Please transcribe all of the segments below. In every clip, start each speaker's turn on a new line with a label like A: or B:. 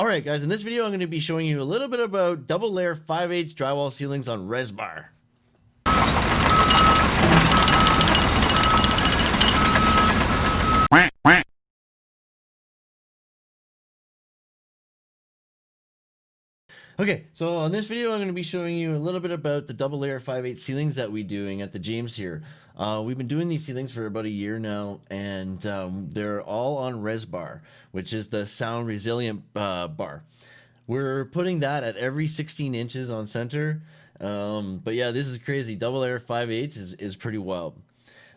A: Alright guys, in this video I'm going to be showing you a little bit about double layer 5 8 drywall ceilings on Resbar. Okay, so on this video, I'm going to be showing you a little bit about the double layer 5/8 ceilings that we're doing at the James here. Uh, we've been doing these ceilings for about a year now, and um, they're all on Resbar, which is the sound resilient uh, bar. We're putting that at every 16 inches on center. Um, but yeah, this is crazy. Double layer 5/8 is, is pretty wild.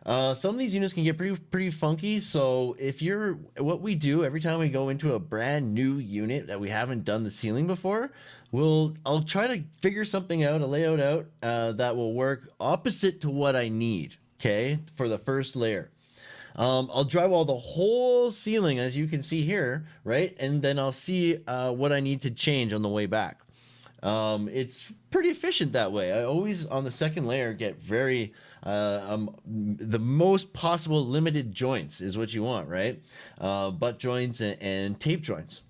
A: Uh, some of these units can get pretty pretty funky. So if you're what we do every time we go into a brand new unit that we haven't done the ceiling before, we'll I'll try to figure something out, a layout out uh, that will work opposite to what I need. Okay, for the first layer. Um, I'll drywall the whole ceiling as you can see here, right? And then I'll see uh, what I need to change on the way back. Um, it's pretty efficient that way. I always on the second layer get very uh, um, the most possible limited joints is what you want, right? Uh, butt joints and, and tape joints.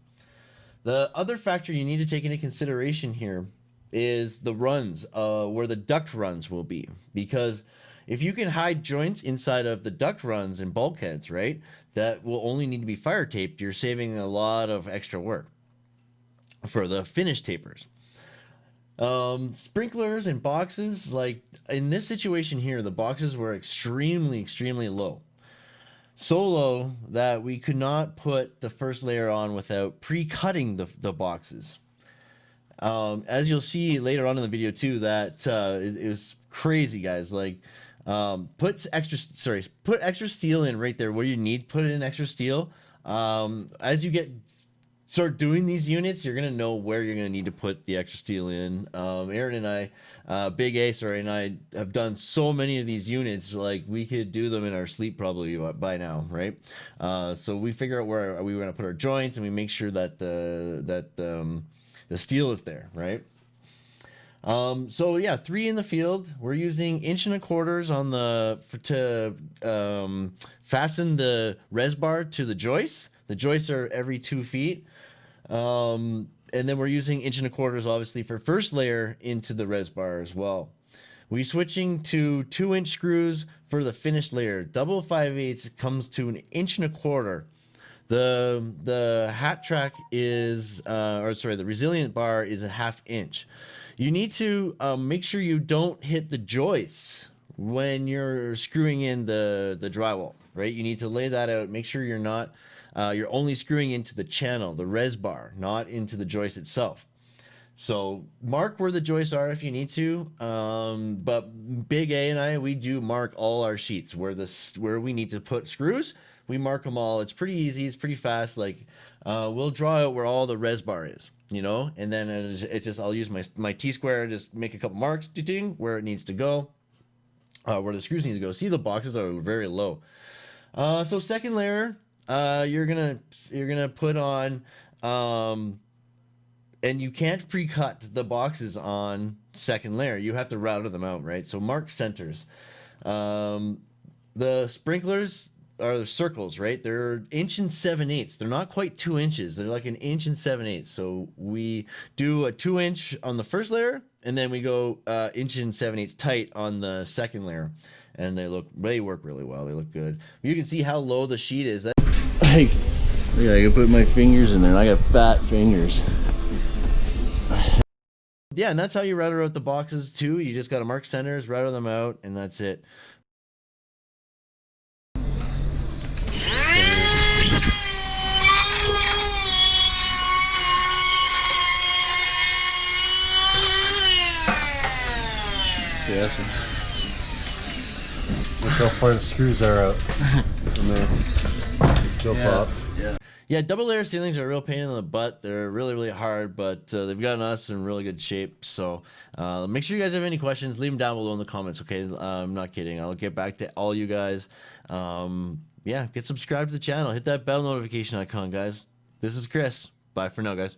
A: The other factor you need to take into consideration here is the runs, uh, where the duct runs will be, because if you can hide joints inside of the duct runs and bulkheads, right, that will only need to be fire taped, you're saving a lot of extra work for the finish tapers. Um, sprinklers and boxes, like in this situation here, the boxes were extremely, extremely low. So low that we could not put the first layer on without pre-cutting the, the boxes. Um, as you'll see later on in the video too, that uh, it, it was crazy, guys. Like, um, put extra, sorry, put extra steel in right there where you need put in extra steel. Um, as you get start doing these units, you're gonna know where you're gonna need to put the extra steel in. Um, Aaron and I, uh, Big A, sorry, and I have done so many of these units, like we could do them in our sleep probably by now, right? Uh, so we figure out where we were gonna put our joints, and we make sure that the that um, the steel is there, right? Um, so yeah, three in the field. We're using inch and a quarters on the for, to um, fasten the res bar to the joists. The joists are every two feet. Um, and then we're using inch and a quarters, obviously, for first layer into the res bar as well. We're switching to two inch screws for the finished layer. Double five eighths comes to an inch and a quarter. The the hat track is, uh, or sorry, the resilient bar is a half inch. You need to um, make sure you don't hit the joists when you're screwing in the the drywall, right? You need to lay that out. Make sure you're not uh, you're only screwing into the channel, the res bar, not into the joist itself. So mark where the joists are if you need to. Um, but Big A and I, we do mark all our sheets where the where we need to put screws. We mark them all. It's pretty easy. It's pretty fast. Like uh, we'll draw out where all the res bar is, you know, and then it's, it's just I'll use my my T square and just make a couple marks, ding, where it needs to go, uh, where the screws need to go. See the boxes are very low. Uh, so second layer, uh, you're gonna you're gonna put on, um, and you can't pre-cut the boxes on second layer. You have to router them out, right? So mark centers. Um, the sprinklers are the circles, right? They're inch and seven eighths. They're not quite two inches. They're like an inch and seven eighths. So we do a two inch on the first layer, and then we go uh, inch and seven eighths tight on the second layer, and they look they work really well. They look good. You can see how low the sheet is. That like, yeah, I can put my fingers in there, I got fat fingers. yeah, and that's how you router out the boxes too. You just got to mark centers, router them out, and that's it.
B: Yes. Look how far the screws are out from there. It's still
A: yeah,
B: popped.
A: Yeah. Yeah, double layer ceilings are a real pain in the butt. They're really, really hard, but uh, they've gotten us in really good shape. So uh, make sure you guys have any questions. Leave them down below in the comments, okay? Uh, I'm not kidding. I'll get back to all you guys. Um, yeah, get subscribed to the channel. Hit that bell notification icon, guys. This is Chris. Bye for now, guys.